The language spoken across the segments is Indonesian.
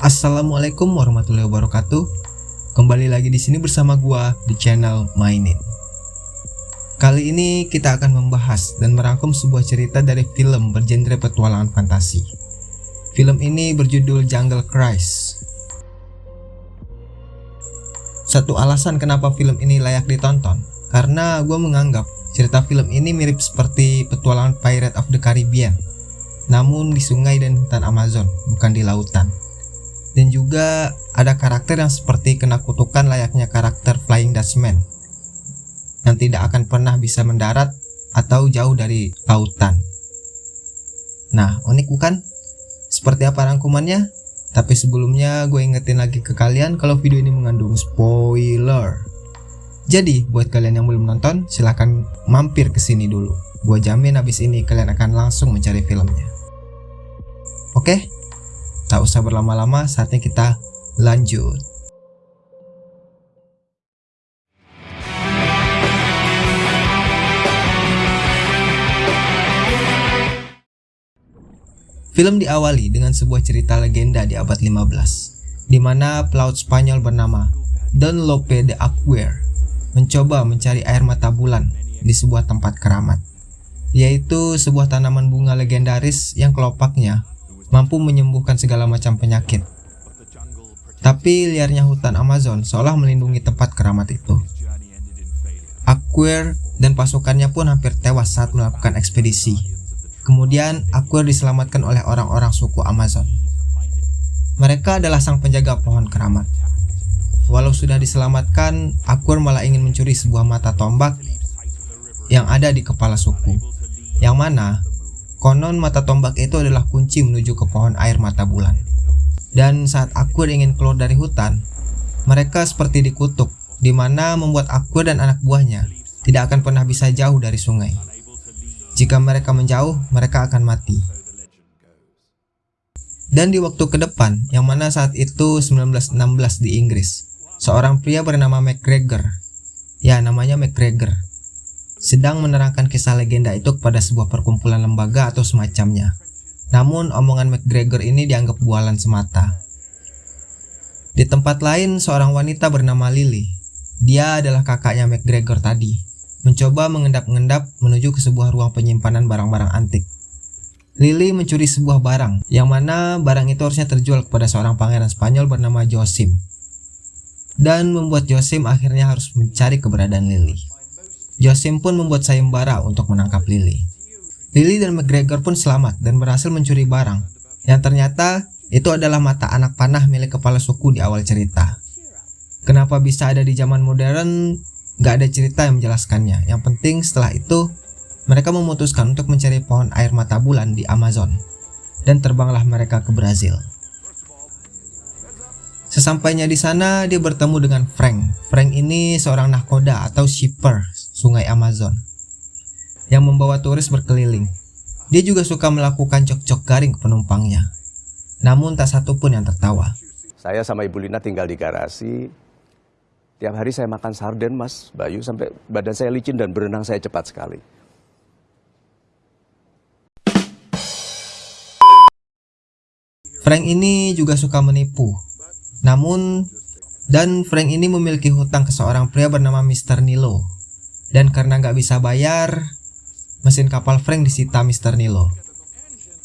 Assalamualaikum warahmatullahi wabarakatuh. Kembali lagi di sini bersama gua di channel Mainin. Kali ini kita akan membahas dan merangkum sebuah cerita dari film bergenre petualangan fantasi. Film ini berjudul Jungle Cruise. Satu alasan kenapa film ini layak ditonton, karena gue menganggap cerita film ini mirip seperti petualangan Pirate of the Caribbean, namun di sungai dan hutan Amazon, bukan di lautan dan juga ada karakter yang seperti kena kutukan layaknya karakter Flying Dutchman yang tidak akan pernah bisa mendarat atau jauh dari lautan. Nah, unik bukan? Seperti apa rangkumannya? Tapi sebelumnya gue ingetin lagi ke kalian kalau video ini mengandung spoiler. Jadi, buat kalian yang belum nonton, silahkan mampir ke sini dulu. Gue jamin habis ini kalian akan langsung mencari filmnya. Oke? Tak usah berlama-lama, saatnya kita lanjut. Film diawali dengan sebuah cerita legenda di abad 15, di mana pelaut Spanyol bernama Don Lope de Aguirre mencoba mencari air mata bulan di sebuah tempat keramat, yaitu sebuah tanaman bunga legendaris yang kelopaknya mampu menyembuhkan segala macam penyakit. Tapi liarnya hutan Amazon seolah melindungi tempat keramat itu. Aquer dan pasukannya pun hampir tewas saat melakukan ekspedisi. Kemudian Aquer diselamatkan oleh orang-orang suku Amazon. Mereka adalah sang penjaga pohon keramat. Walau sudah diselamatkan, Aquer malah ingin mencuri sebuah mata tombak yang ada di kepala suku. Yang mana Konon mata tombak itu adalah kunci menuju ke pohon air mata bulan. Dan saat Akur ingin keluar dari hutan, mereka seperti dikutuk, di mana membuat Akur dan anak buahnya tidak akan pernah bisa jauh dari sungai. Jika mereka menjauh, mereka akan mati. Dan di waktu ke depan, yang mana saat itu 1916 di Inggris, seorang pria bernama McGregor, ya namanya McGregor, sedang menerangkan kisah legenda itu kepada sebuah perkumpulan lembaga atau semacamnya. Namun omongan McGregor ini dianggap bualan semata. Di tempat lain seorang wanita bernama Lily, dia adalah kakaknya McGregor tadi, mencoba mengendap-endap menuju ke sebuah ruang penyimpanan barang-barang antik. Lily mencuri sebuah barang, yang mana barang itu harusnya terjual kepada seorang pangeran Spanyol bernama Josim. Dan membuat Josim akhirnya harus mencari keberadaan Lily. Josim pun membuat sayembara untuk menangkap Lily. Lily dan McGregor pun selamat dan berhasil mencuri barang, yang ternyata itu adalah mata anak panah milik kepala suku di awal cerita. Kenapa bisa ada di zaman modern, gak ada cerita yang menjelaskannya. Yang penting setelah itu, mereka memutuskan untuk mencari pohon air mata bulan di Amazon, dan terbanglah mereka ke Brazil. Sesampainya di sana, dia bertemu dengan Frank. Frank ini seorang nahkoda atau shipper sungai Amazon yang membawa turis berkeliling. Dia juga suka melakukan cok-cok garing ke penumpangnya. Namun tak satu pun yang tertawa. Saya sama Ibu Lina tinggal di garasi. Tiap hari saya makan sarden, Mas Bayu, sampai badan saya licin dan berenang saya cepat sekali. Frank ini juga suka menipu namun, dan Frank ini memiliki hutang ke seorang pria bernama Mr. Nilo. Dan karena nggak bisa bayar, mesin kapal Frank disita Mr. Nilo.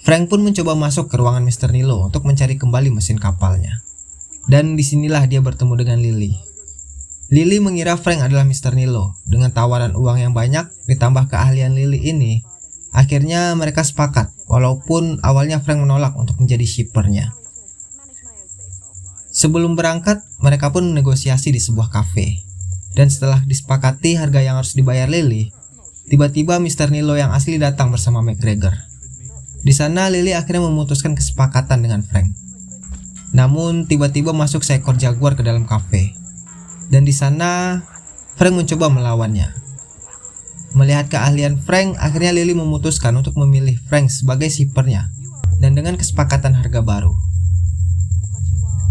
Frank pun mencoba masuk ke ruangan Mr. Nilo untuk mencari kembali mesin kapalnya. Dan di sinilah dia bertemu dengan Lily. Lily mengira Frank adalah Mr. Nilo. Dengan tawaran uang yang banyak ditambah keahlian Lily ini, akhirnya mereka sepakat walaupun awalnya Frank menolak untuk menjadi shippernya. Sebelum berangkat, mereka pun negosiasi di sebuah kafe. Dan setelah disepakati harga yang harus dibayar Lily, tiba-tiba Mr. Nilo yang asli datang bersama McGregor. Di sana Lily akhirnya memutuskan kesepakatan dengan Frank. Namun tiba-tiba masuk seekor jaguar ke dalam kafe. Dan di sana Frank mencoba melawannya. Melihat keahlian Frank, akhirnya Lily memutuskan untuk memilih Frank sebagai sipernya dan dengan kesepakatan harga baru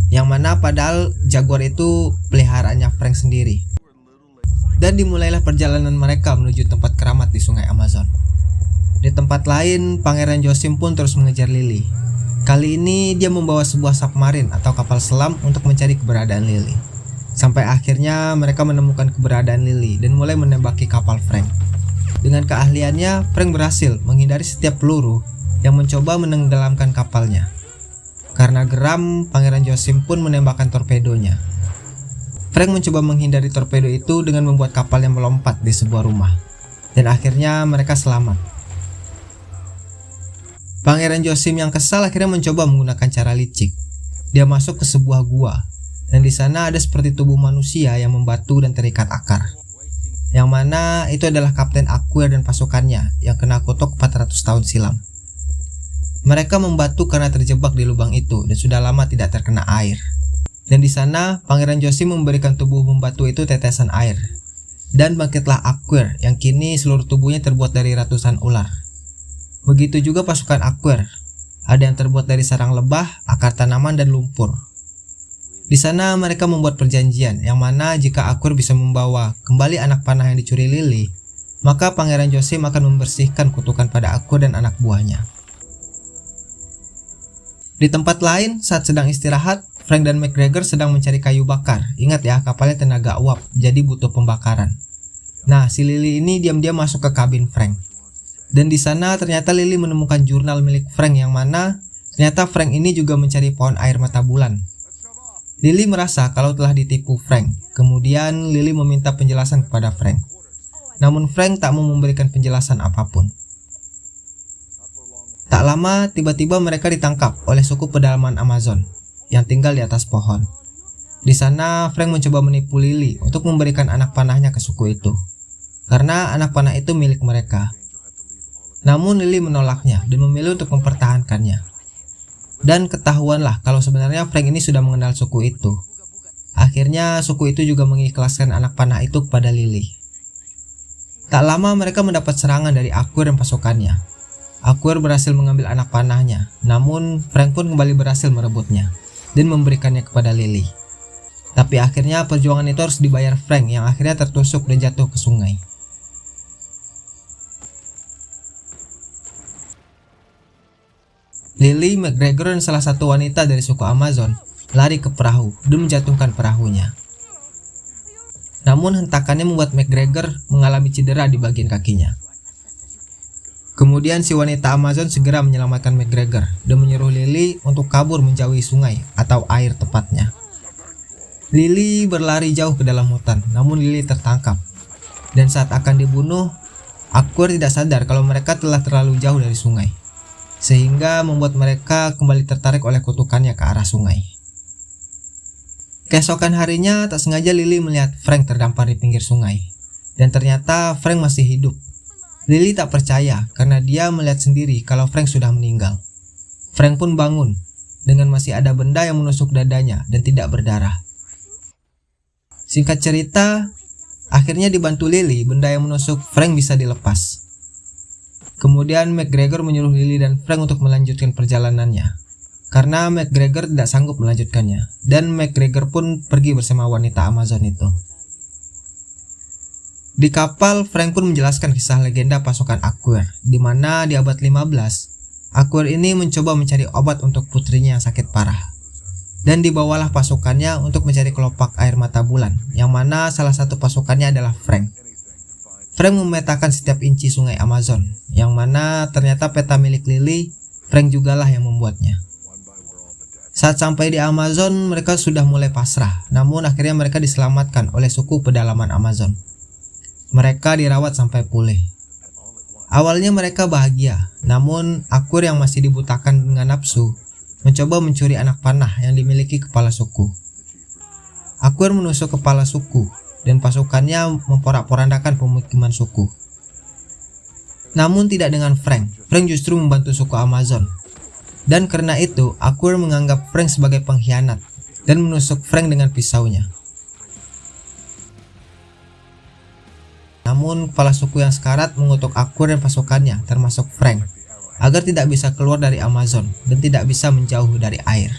yang mana padahal Jaguar itu peliharaannya Frank sendiri. Dan dimulailah perjalanan mereka menuju tempat keramat di sungai Amazon. Di tempat lain, Pangeran Josim pun terus mengejar Lily. Kali ini dia membawa sebuah submarine atau kapal selam untuk mencari keberadaan Lily. Sampai akhirnya mereka menemukan keberadaan Lily dan mulai menembaki kapal Frank. Dengan keahliannya, Frank berhasil menghindari setiap peluru yang mencoba menenggelamkan kapalnya. Karena geram, Pangeran Josim pun menembakkan torpedonya. Frank mencoba menghindari torpedo itu dengan membuat kapal yang melompat di sebuah rumah. Dan akhirnya mereka selamat. Pangeran Josim yang kesal akhirnya mencoba menggunakan cara licik. Dia masuk ke sebuah gua, dan di sana ada seperti tubuh manusia yang membatu dan terikat akar yang mana itu adalah Kapten Aquir dan pasukannya yang kena kutuk 400 tahun silam. Mereka membatu karena terjebak di lubang itu dan sudah lama tidak terkena air. Dan di sana, Pangeran Josim memberikan tubuh membatu itu tetesan air. Dan bangkitlah Aquir yang kini seluruh tubuhnya terbuat dari ratusan ular. Begitu juga pasukan Aquir. Ada yang terbuat dari sarang lebah, akar tanaman, dan lumpur. Di sana mereka membuat perjanjian yang mana jika Akur bisa membawa kembali anak panah yang dicuri Lily, maka Pangeran Josim akan membersihkan kutukan pada Akur dan anak buahnya. Di tempat lain, saat sedang istirahat, Frank dan McGregor sedang mencari kayu bakar. Ingat ya, kapalnya tenaga uap, jadi butuh pembakaran. Nah, si Lily ini diam-diam masuk ke kabin Frank. Dan di sana ternyata Lily menemukan jurnal milik Frank yang mana ternyata Frank ini juga mencari pohon air mata bulan Lily merasa kalau telah ditipu Frank. Kemudian Lily meminta penjelasan kepada Frank. Namun Frank tak mau memberikan penjelasan apa pun. Tak lama, tiba-tiba mereka ditangkap oleh suku pedalaman Amazon yang tinggal di atas pohon. Di sana, Frank mencoba menipu Lily untuk memberikan anak panahnya ke suku itu. Karena anak panah itu milik mereka. Namun Lily menolaknya dan memilih untuk mempertahankannya. Dan ketahuanlah kalau sebenarnya Frank ini sudah mengenal suku itu. Akhirnya suku itu juga mengikhlaskan anak panah itu kepada Lily. Tak lama mereka mendapat serangan dari Akur dan pasukannya. Akur berhasil mengambil anak panahnya, namun Frank pun kembali berhasil merebutnya dan memberikannya kepada Lily. Tapi akhirnya perjuangan itu harus dibayar Frank yang akhirnya tertusuk dan jatuh ke sungai. Lily McGregor dan salah satu wanita dari suku Amazon lari ke perahu dan menjatuhkan perahunya. Namun hentakannya membuat McGregor mengalami cedera di bagian kakinya. Kemudian si wanita Amazon segera menyelamatkan McGregor dan menyuruh Lily untuk kabur menjauhi sungai atau air tepatnya. Lily berlari jauh ke dalam hutan, namun Lily tertangkap. Dan saat akan dibunuh, Akur tidak sadar kalau mereka telah terlalu jauh dari sungai sehingga membuat mereka kembali tertarik oleh kutukannya ke arah sungai. Keesokan harinya tak sengaja Lily melihat Frank terdampar di pinggir sungai dan ternyata Frank masih hidup. Lily tak percaya karena dia melihat sendiri kalau Frank sudah meninggal. Frank pun bangun dengan masih ada benda yang menusuk dadanya dan tidak berdarah. Singkat cerita, akhirnya dibantu Lily, benda yang menusuk Frank bisa dilepas. Kemudian McGregor menyuruh Lily dan Frank untuk melanjutkan perjalanannya. Karena McGregor tidak sanggup melanjutkannya. Dan McGregor pun pergi bersama wanita Amazon itu. Di kapal, Frank pun menjelaskan kisah legenda pasukan Aquir, di mana di abad 15, Aquir ini mencoba mencari obat untuk putrinya yang sakit parah. Dan dibawalah pasukannya untuk mencari kelopak air mata bulan, yang mana salah satu pasukannya adalah Frank. Frank memetakan setiap inci sungai Amazon, yang mana ternyata peta milik Lily, Frank jugalah yang membuatnya. Saat sampai di Amazon, mereka sudah mulai pasrah, namun akhirnya mereka diselamatkan oleh suku pedalaman Amazon. Mereka dirawat sampai pulih. Awalnya mereka bahagia, namun Akur yang masih dibutakan dengan nafsu, mencoba mencuri anak panah yang dimiliki kepala suku. Akur menusuk kepala suku, dan pasukannya memporak-porandakan pemukiman suku. Namun tidak dengan Frank, Frank justru membantu suku Amazon. Dan karena itu, Akur menganggap Frank sebagai pengkhianat dan menusuk Frank dengan pisaunya. Namun kepala suku yang sekarat mengutuk Akur dan pasukannya termasuk Frank agar tidak bisa keluar dari Amazon dan tidak bisa menjauh dari air.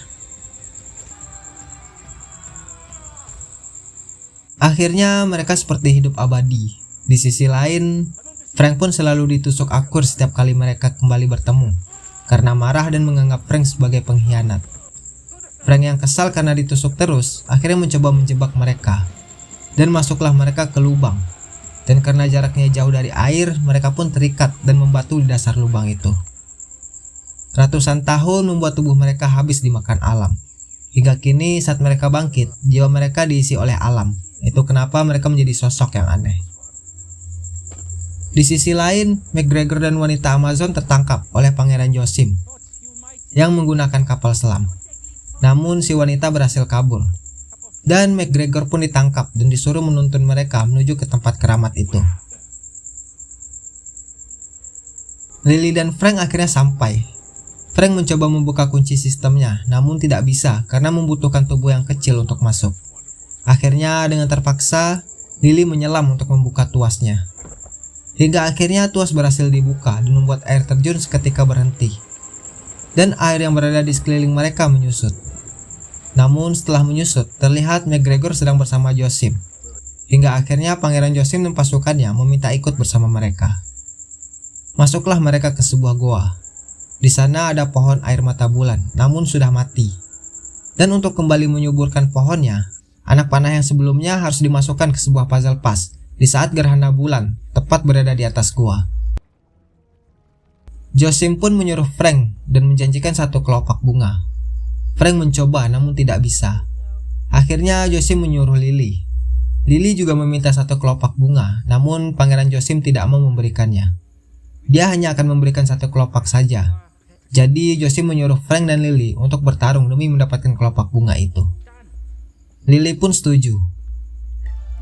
Akhirnya mereka seperti hidup abadi. Di sisi lain, Frank pun selalu ditusuk akur setiap kali mereka kembali bertemu. karena marah dan menganggap Frank sebagai pengkhianat. Frank yang kesal karena ditusuk terus akhirnya mencoba menjebak mereka dan masuklah mereka ke lubang dan karena jaraknya jauh dari air mereka pun terikat dan membatu di dasar lubang itu. Ratusan tahun membuat tubuh mereka habis dimakan alam. Hingga kini saat mereka bangkit, jiwa mereka diisi oleh alam. Itu kenapa mereka menjadi sosok yang aneh. Di sisi lain, McGregor dan wanita Amazon tertangkap oleh Pangeran Josim yang menggunakan kapal selam. Namun si wanita berhasil kabur. Dan McGregor pun ditangkap dan disuruh menuntun mereka menuju ke tempat keramat itu. Lily dan Frank akhirnya sampai. Frank mencoba membuka kunci sistemnya, namun tidak bisa karena membutuhkan tubuh yang kecil untuk masuk. Akhirnya dengan terpaksa, Lily menyelam untuk membuka tuasnya. Hingga akhirnya tuas berhasil dibuka dan membuat air terjun seketika berhenti. Dan air yang berada di sekeliling mereka menyusut. Namun setelah menyusut, terlihat McGregor sedang bersama Josim. Hingga akhirnya Pangeran Josim dan pasukannya meminta ikut bersama mereka. Masuklah mereka ke sebuah goa. Di sana ada pohon air mata bulan, namun sudah mati. Dan untuk kembali menyuburkan pohonnya, anak panah yang sebelumnya harus dimasukkan ke sebuah puzzle pas di saat gerhana bulan tepat berada di atas gua. Josim pun menyuruh Frank dan menjanjikan satu kelopak bunga. Frank mencoba namun tidak bisa. Akhirnya Josim menyuruh Lily. Lily juga meminta satu kelopak bunga, namun Pangeran Josim tidak mau memberikannya. Dia hanya akan memberikan satu kelopak saja. Jadi Josim menyuruh Frank dan Lily untuk bertarung demi mendapatkan kelopak bunga itu. Lily pun setuju,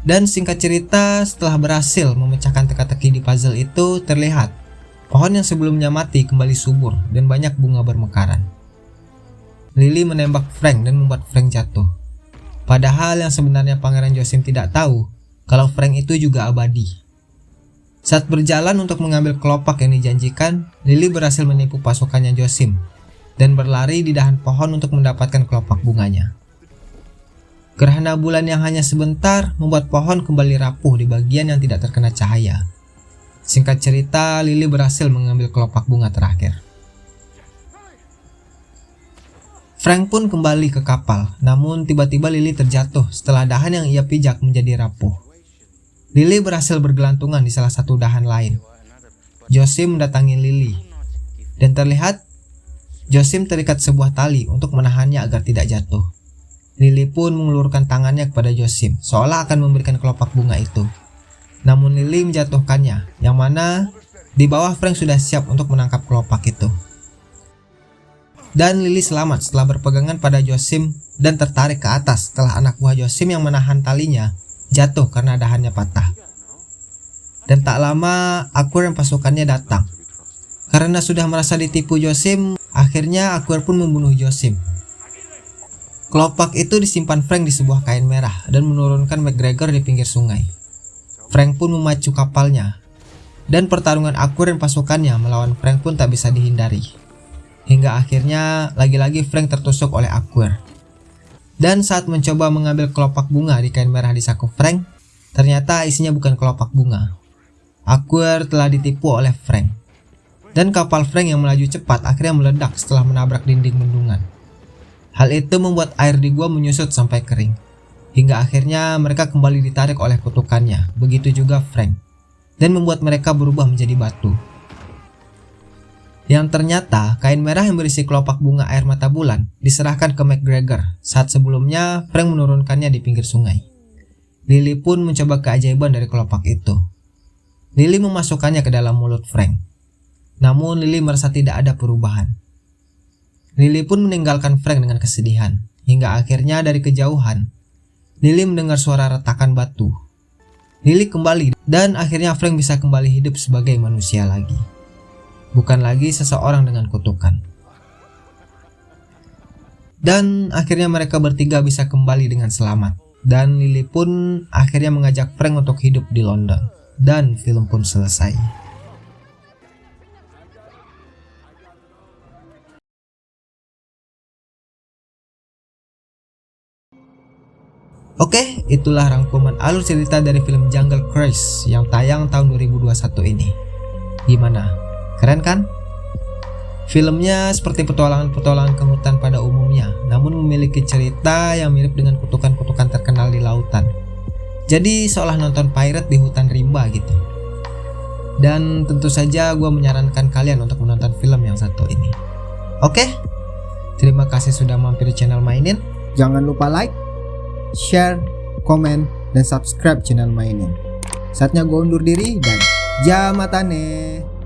dan singkat cerita, setelah berhasil memecahkan teka-teki di puzzle itu, terlihat pohon yang sebelumnya mati kembali subur dan banyak bunga bermekaran. Lily menembak Frank dan membuat Frank jatuh. Padahal yang sebenarnya Pangeran Josim tidak tahu kalau Frank itu juga abadi. Saat berjalan untuk mengambil kelopak yang dijanjikan, Lily berhasil menipu pasukannya Josim dan berlari di dahan pohon untuk mendapatkan kelopak bunganya. Gerhana bulan yang hanya sebentar membuat pohon kembali rapuh di bagian yang tidak terkena cahaya. Singkat cerita, Lily berhasil mengambil kelopak bunga terakhir. Frank pun kembali ke kapal, namun tiba-tiba Lily terjatuh setelah dahan yang ia pijak menjadi rapuh. Lily berhasil bergelantungan di salah satu dahan lain. Josim mendatangi Lily, dan terlihat Josim terikat sebuah tali untuk menahannya agar tidak jatuh. Lily pun mengulurkan tangannya kepada Josim, seolah akan memberikan kelopak bunga itu. Namun Lily menjatuhkannya, yang mana di bawah Frank sudah siap untuk menangkap kelopak itu. Dan Lily selamat setelah berpegangan pada Josim dan tertarik ke atas setelah anak buah Josim yang menahan talinya jatuh karena dahannya patah. Dan tak lama Akur yang pasukannya datang. Karena sudah merasa ditipu Josim, akhirnya Akur pun membunuh Josim Kelopak itu disimpan Frank di sebuah kain merah dan menurunkan McGregor di pinggir sungai. Frank pun memacu kapalnya, dan pertarungan Akur dan pasukannya melawan Frank pun tak bisa dihindari. Hingga akhirnya lagi-lagi Frank tertusuk oleh Akur. Dan saat mencoba mengambil kelopak bunga di kain merah di saku Frank, ternyata isinya bukan kelopak bunga. Akur telah ditipu oleh Frank. Dan kapal Frank yang melaju cepat akhirnya meledak setelah menabrak dinding bendungan. Hal itu membuat air di gua menyusut sampai kering. Hingga akhirnya mereka kembali ditarik oleh kutukannya, begitu juga Frank. Dan membuat mereka berubah menjadi batu. Yang ternyata kain merah yang berisi kelopak bunga air mata bulan diserahkan ke McGregor saat sebelumnya Frank menurunkannya di pinggir sungai. Lily pun mencoba keajaiban dari kelopak itu. Lily memasukkannya ke dalam mulut Frank. Namun Lily merasa tidak ada perubahan. Lily pun meninggalkan Frank dengan kesedihan, hingga akhirnya dari kejauhan, Lily mendengar suara retakan batu. Lily kembali dan akhirnya Frank bisa kembali hidup sebagai manusia lagi. Bukan lagi seseorang dengan kutukan. Dan akhirnya mereka bertiga bisa kembali dengan selamat. Dan Lily pun akhirnya mengajak Frank untuk hidup di London. Dan film pun selesai. Oke, itulah rangkuman alur cerita dari film Jungle Cruise yang tayang tahun 2021 ini. Gimana? Keren kan? Filmnya seperti petualangan-petualangan ke hutan pada umumnya, namun memiliki cerita yang mirip dengan kutukan-kutukan terkenal di lautan. Jadi seolah nonton pirate di hutan rimba gitu. Dan tentu saja gue menyarankan kalian untuk menonton film yang satu ini. Oke, terima kasih sudah mampir di channel Mainin. Jangan lupa like, share, komen, dan subscribe channel Mainin. Saatnya gue undur diri dan jamatane.